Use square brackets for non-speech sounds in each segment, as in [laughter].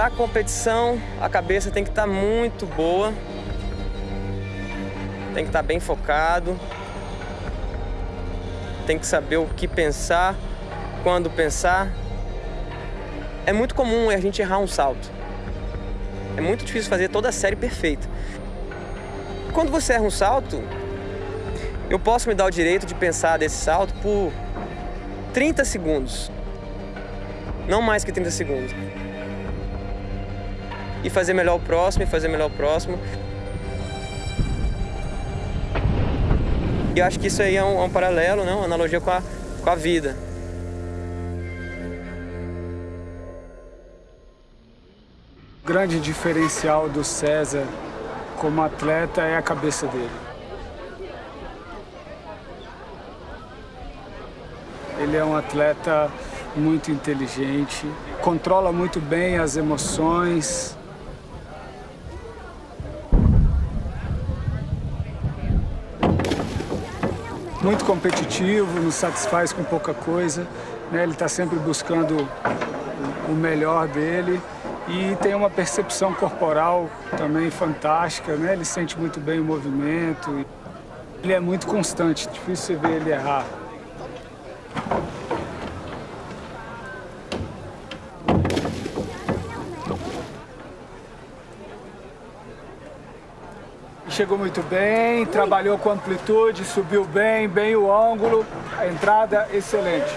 Para competição, a cabeça tem que estar tá muito boa, tem que estar tá bem focado, tem que saber o que pensar, quando pensar. É muito comum a gente errar um salto. É muito difícil fazer toda a série perfeita. Quando você erra um salto, eu posso me dar o direito de pensar desse salto por 30 segundos. Não mais que 30 segundos. E fazer melhor o próximo, e fazer melhor o próximo. E eu acho que isso aí é um, é um paralelo, né? uma analogia com a, com a vida. O grande diferencial do César como atleta é a cabeça dele. Ele é um atleta muito inteligente, controla muito bem as emoções. Muito competitivo, não satisfaz com pouca coisa. Né? Ele está sempre buscando o melhor dele e tem uma percepção corporal também fantástica, né? Ele sente muito bem o movimento. Ele é muito constante, difícil você ver ele errar. Chegou muito bem, trabalhou com amplitude, subiu bem, bem o ângulo, a entrada excelente.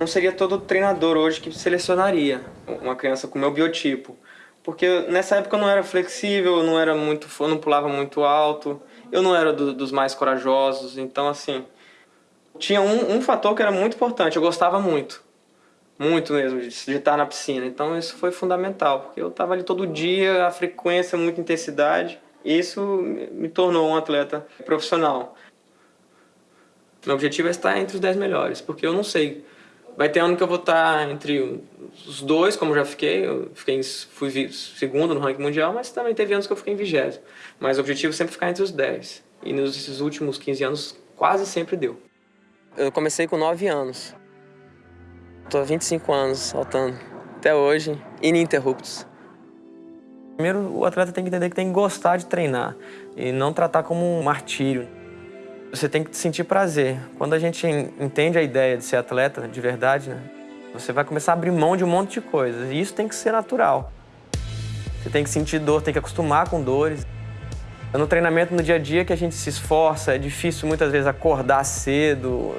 Não seria todo treinador hoje que selecionaria uma criança com meu biotipo. Porque nessa época eu não era flexível, eu não era muito, eu não pulava muito alto, eu não era do, dos mais corajosos, então assim, tinha um, um fator que era muito importante, eu gostava muito, muito mesmo, de, de estar na piscina, então isso foi fundamental, porque eu estava ali todo dia, a frequência, muita intensidade, isso me tornou um atleta profissional. Meu objetivo é estar entre os 10 melhores, porque eu não sei Vai ter ano que eu vou estar entre os dois, como já fiquei. Eu fiquei, fui segundo no ranking mundial, mas também teve anos que eu fiquei em vigésimo. Mas o objetivo é sempre ficar entre os 10. E nos últimos 15 anos, quase sempre deu. Eu comecei com 9 anos. Estou há 25 anos saltando. Até hoje, ininterruptos. Primeiro, o atleta tem que entender que tem que gostar de treinar e não tratar como um martírio. Você tem que sentir prazer. Quando a gente entende a ideia de ser atleta de verdade, né, você vai começar a abrir mão de um monte de coisas. E isso tem que ser natural. Você tem que sentir dor, tem que acostumar com dores. É no treinamento, no dia a dia, que a gente se esforça. É difícil muitas vezes acordar cedo,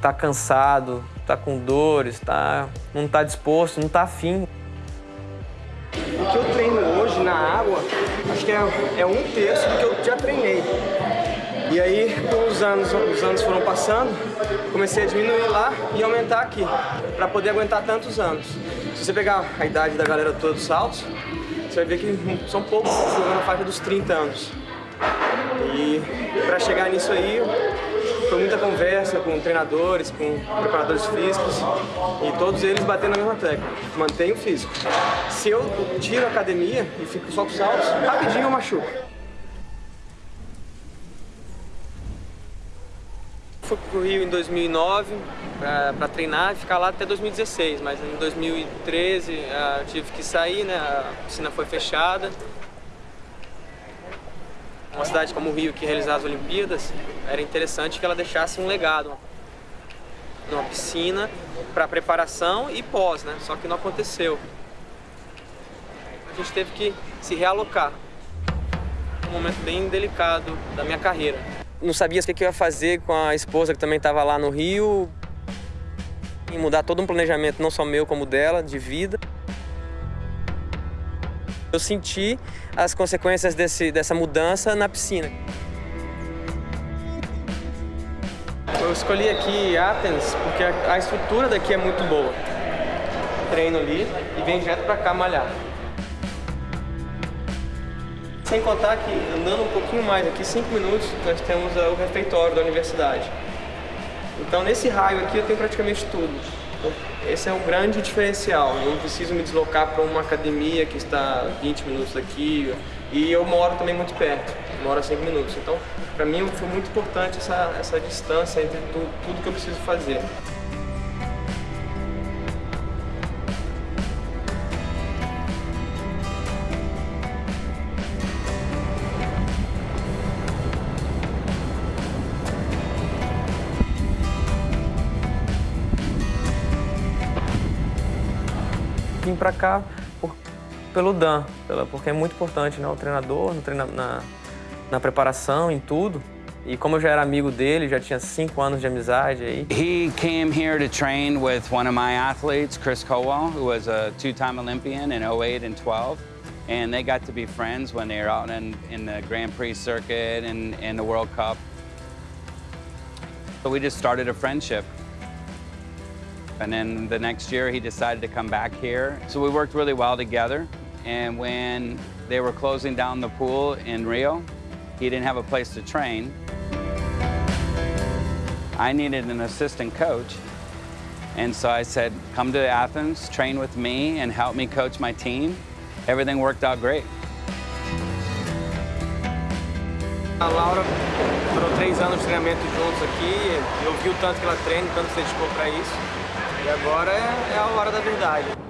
tá cansado, tá com dores, tá, não tá disposto, não tá afim. Que é, é um terço do que eu já treinei. E aí, com os anos, os anos foram passando, comecei a diminuir lá e aumentar aqui, para poder aguentar tantos anos. Se você pegar a idade da galera toda dos saltos, você vai ver que são poucos jogando na faixa dos 30 anos. E para chegar nisso aí, foi muita conversa com treinadores, com preparadores físicos e todos eles batendo na mesma tecla, mantenha o físico. Se eu tiro a academia e fico só com saltos, rapidinho eu machuco. fui pro Rio em 2009 para treinar e ficar lá até 2016, mas em 2013 ah, eu tive que sair, né? a piscina foi fechada. Uma cidade como o Rio que realizar as Olimpíadas, era interessante que ela deixasse um legado. Numa piscina para preparação e pós, né? Só que não aconteceu. A gente teve que se realocar. Um momento bem delicado da minha carreira não sabia o que eu ia fazer com a esposa que também estava lá no Rio. E mudar todo um planejamento, não só meu como dela, de vida. Eu senti as consequências desse, dessa mudança na piscina. Eu escolhi aqui Athens porque a, a estrutura daqui é muito boa. Treino ali e venho direto para cá malhar. Sem contar que, andando um pouquinho mais aqui, 5 minutos, nós temos o refeitório da universidade. Então, nesse raio aqui, eu tenho praticamente tudo. Esse é um grande diferencial. Eu não preciso me deslocar para uma academia que está 20 minutos daqui. E eu moro também muito perto, uma hora cinco minutos. Então, para mim foi muito importante essa, essa distância entre tudo, tudo que eu preciso fazer. vim para cá por, pelo Dan, pela, porque é muito importante, né? O treinador, no treina, na, na preparação, em tudo. E como eu já era amigo dele, já tinha cinco anos de amizade aí. He came here to train with one of my athletes, Chris Cowell, who was a two-time Olympian in 08 and 12. And they got to be friends when they were out in, in the Grand Prix circuit and the World Cup. So we just started a friendship. And then the next year he decided to come back here. So we worked really well together. And when they were closing down the pool in Rio, he didn't have a place to train. I needed an assistant coach. And so I said, come to Athens, train with me, and help me coach my team. Everything worked out great. A Laura foram três anos de treinamento juntos aqui. Eu vi o tanto que ela treina, o tanto que se dedicou para isso. E agora é a hora da verdade.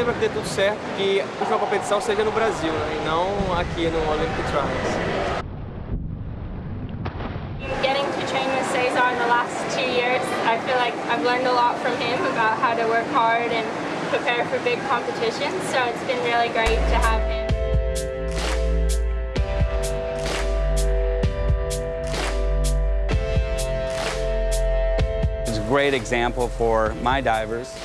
Torcer para que dê tudo certo, que a última competição seja no Brasil, né, e não aqui no Olympic Trials. Getting to train with Cesar in the last two years, I feel like I've learned a lot from him about how to work hard and prepare for big competitions, so it's been really great to have him. It's a great example for my divers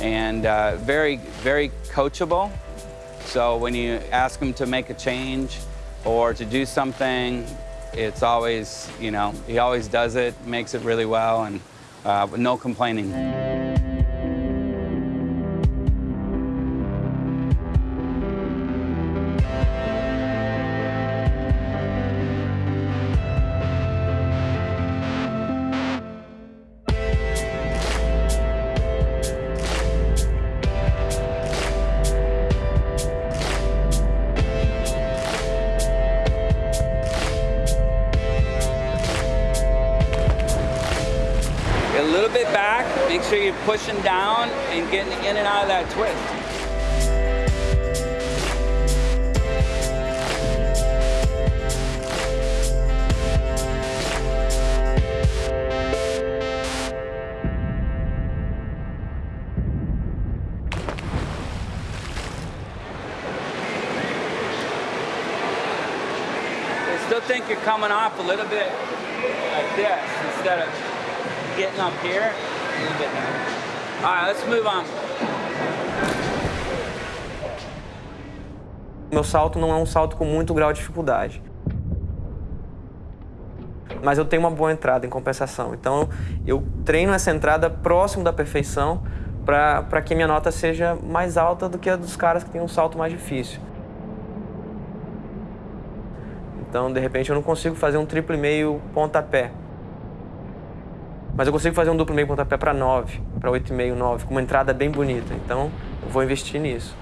and uh, very, very coachable. So when you ask him to make a change or to do something, it's always, you know, he always does it, makes it really well, and uh, no complaining. Pushing down and getting in and out of that twist. I still think you're coming off a little bit like this instead of getting up here. All right, let's move on. Meu salto não é um salto com muito grau de dificuldade. Mas eu tenho uma boa entrada em compensação. Então eu treino essa entrada próximo da perfeição para que minha nota seja mais alta do que a dos caras que têm um salto mais difícil. Então, de repente, eu não consigo fazer um triplo e meio pontapé. Mas eu consigo fazer um duplo meio pontapé para 9, para 8,5, 9, com uma entrada bem bonita. Então, eu vou investir nisso.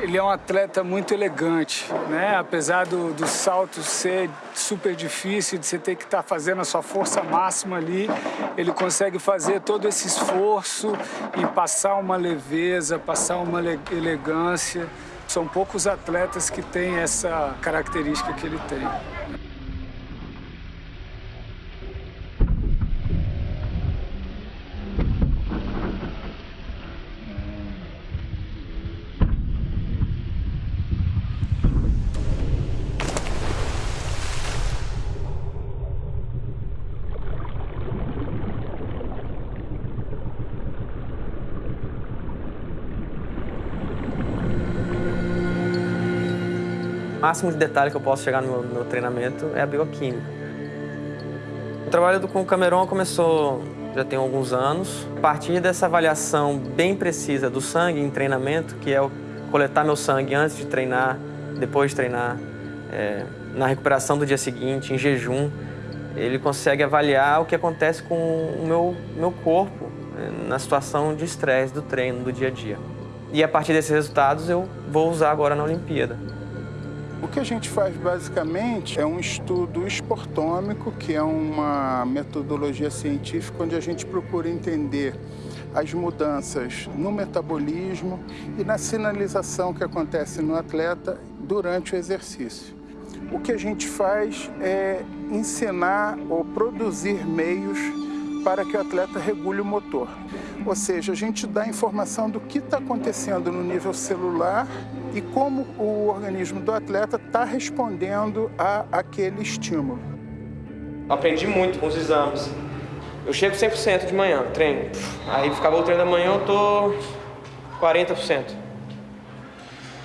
Ele é um atleta muito elegante, né? Apesar do, do salto ser super difícil, de você ter que estar tá fazendo a sua força máxima ali, ele consegue fazer todo esse esforço e passar uma leveza, passar uma elegância. São poucos atletas que têm essa característica que ele tem. Máximo de detalhe que eu posso chegar no meu, meu treinamento é a bioquímica. O trabalho com o Cameron começou já tem alguns anos. A partir dessa avaliação bem precisa do sangue em treinamento, que é o coletar meu sangue antes de treinar, depois de treinar, é, na recuperação do dia seguinte, em jejum, ele consegue avaliar o que acontece com o meu, meu corpo é, na situação de estresse do treino, do dia a dia. E a partir desses resultados eu vou usar agora na Olimpíada. O que a gente faz basicamente é um estudo esportômico, que é uma metodologia científica onde a gente procura entender as mudanças no metabolismo e na sinalização que acontece no atleta durante o exercício. O que a gente faz é ensinar ou produzir meios para que o atleta regule o motor. Ou seja, a gente dá informação do que está acontecendo no nível celular e como o organismo do atleta está respondendo a aquele estímulo. Aprendi muito com os exames. Eu chego 100% de manhã, treino. Aí ficava o treino da manhã, eu tô 40%.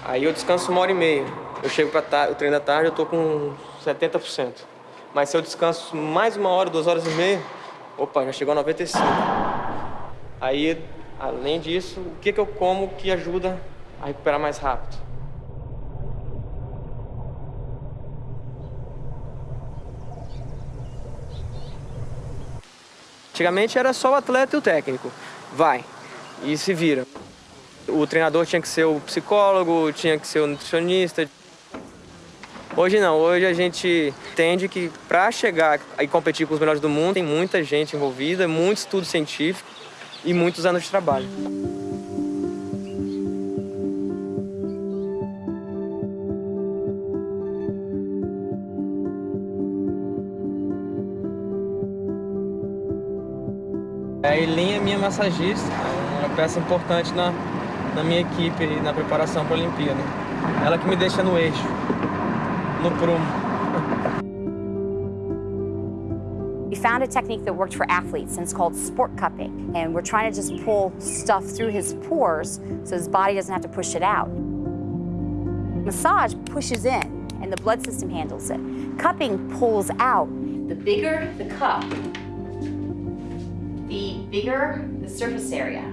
Aí eu descanso uma hora e meia. Eu chego para o treino da tarde, eu tô com 70%. Mas se eu descanso mais uma hora, duas horas e meia, opa, já chegou a 95%. Aí, além disso, o que, que eu como que ajuda a recuperar mais rápido? Antigamente era só o atleta e o técnico. Vai e se vira. O treinador tinha que ser o psicólogo, tinha que ser o nutricionista. Hoje não, hoje a gente entende que para chegar e competir com os melhores do mundo tem muita gente envolvida, muito estudo científico e muitos anos de trabalho. A Eileen é minha massagista, é uma peça importante na, na minha equipe na preparação para a Olimpíada. Ela que me deixa no eixo, no prumo. We found a technique that worked for athletes, and it's called sport cupping. And we're trying to just pull stuff through his pores so his body doesn't have to push it out. Massage pushes in, and the blood system handles it. Cupping pulls out. The bigger the cup, the bigger the surface area,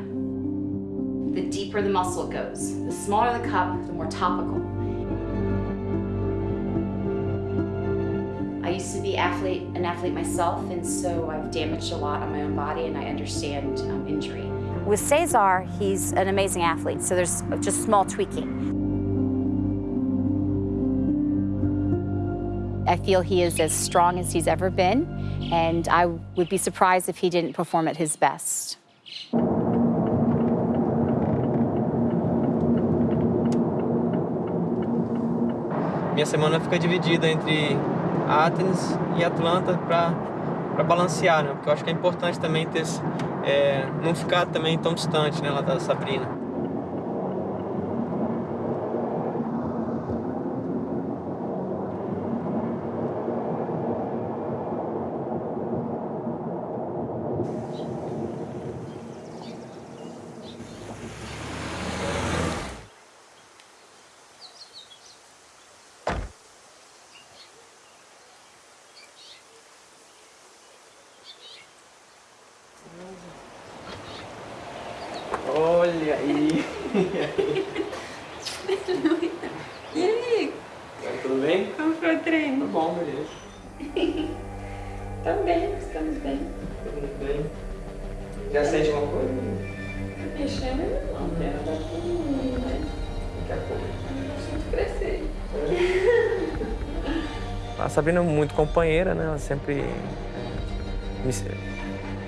the deeper the muscle goes. The smaller the cup, the more topical. Be athlete, an athlete myself, and so I've damaged a lot on my own body, and I understand um, injury. With Cesar, he's an amazing athlete, so there's just small tweaking. I feel he is as strong as he's ever been, and I would be surprised if he didn't perform at his best. Minha semana fica dividida entre Athens e Atlanta para balancear, né? Porque eu acho que é importante também ter é, não ficar também tão distante, né, lá da Sabrina. Olha [laughs] aí. E aí, Tudo bem? como foi o Tá treino? bom, beleza. [laughs] Tá bem, estamos bem. Tudo bem. Já sente uma coisa? Mexendo não, quero dar tudo, né? Daqui a pouco. Eu sinto crescer. [laughs] A Sabrina é muito companheira, né? Ela sempre me-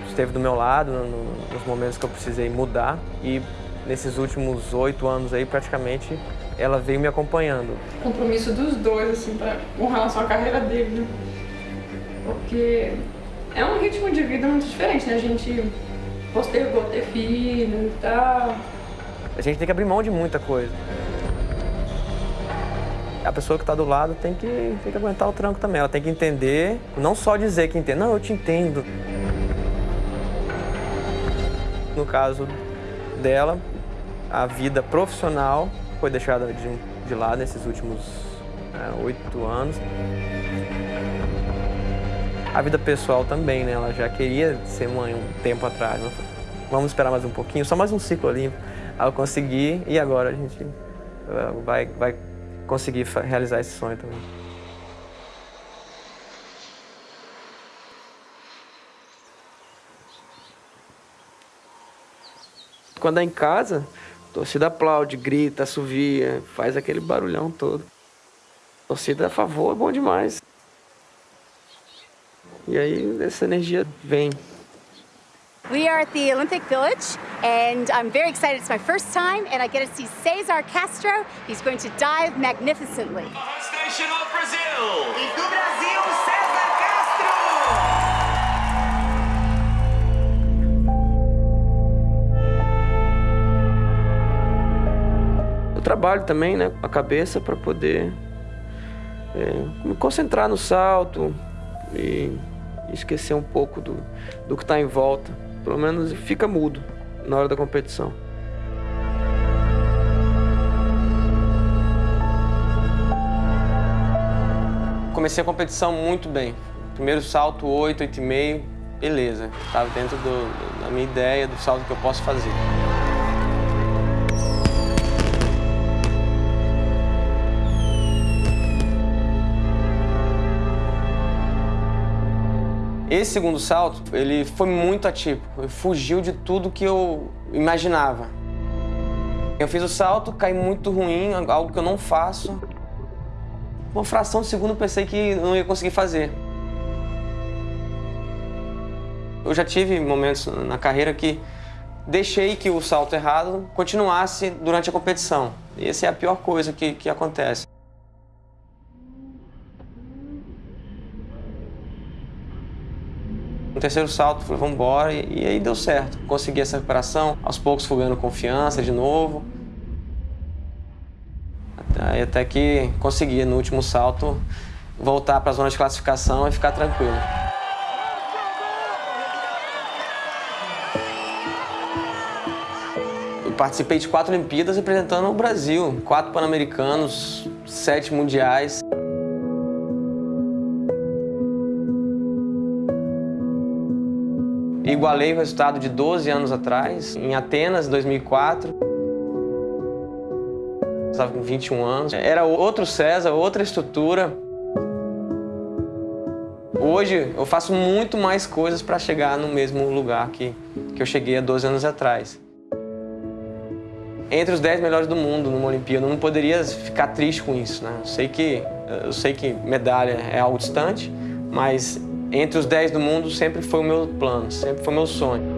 esteve do meu lado no- no- nos momentos que eu precisei mudar. E nesses últimos oito anos aí, praticamente, ela veio me acompanhando. Compromisso dos dois, assim, pra, com relação à carreira dele, né? Porque é um ritmo de vida muito diferente, né? A gente postergou ter filho e tal. A gente tem que abrir mão de muita coisa. A pessoa que está do lado tem que, tem que aguentar o tranco também. Ela tem que entender, não só dizer que entende. Não, eu te entendo. No caso dela, a vida profissional foi deixada de, de lado nesses últimos é, oito anos. A vida pessoal também, né? Ela já queria ser mãe um tempo atrás. mas Vamos esperar mais um pouquinho, só mais um ciclo olímpico. Aí eu consegui e agora a gente eh, vai, vai conseguir realizar esse sonho também. Quando é em casa, torcida aplaude, grita, assovia, faz aquele barulhão todo. Torcida a favor é bom demais. E aí essa energia vem. We are at the Olympic Village, and I'm very excited. It's my first time, and I get to see Cesar Castro. He's going to dive magnificently. Brazil! Trabalho também, né, a cabeça para poder é, me concentrar no salto e esquecer um pouco do, do que está em volta. Pelo menos fica mudo na hora da competição. Comecei a competição muito bem. Primeiro salto, 8, 8,5, beleza. Estava dentro do, da minha ideia, do salto que eu posso fazer. Esse segundo salto, ele foi muito atípico, ele fugiu de tudo que eu imaginava. Eu fiz o salto, caí muito ruim, algo que eu não faço. Uma fração de segundo pensei que não ia conseguir fazer. Eu já tive momentos na carreira que deixei que o salto errado continuasse durante a competição. E essa é a pior coisa que, que acontece. Terceiro salto, falei, vamos embora, e, e aí deu certo. Consegui essa recuperação, aos poucos fui ganhando confiança de novo. Até, até que consegui, no último salto, voltar para a zona de classificação e ficar tranquilo. Eu participei de quatro Olimpíadas representando o Brasil, quatro Pan-Americanos, sete Mundiais. Igualei o resultado de 12 anos atrás, em Atenas, 2004. Estava com 21 anos. Era outro César, outra estrutura. Hoje eu faço muito mais coisas para chegar no mesmo lugar que, que eu cheguei há 12 anos atrás. Entre os 10 melhores do mundo numa Olimpíada, eu não poderia ficar triste com isso. Né? Eu, sei que, eu sei que medalha é algo distante, mas entre os 10 do mundo sempre foi o meu plano, sempre foi o meu sonho.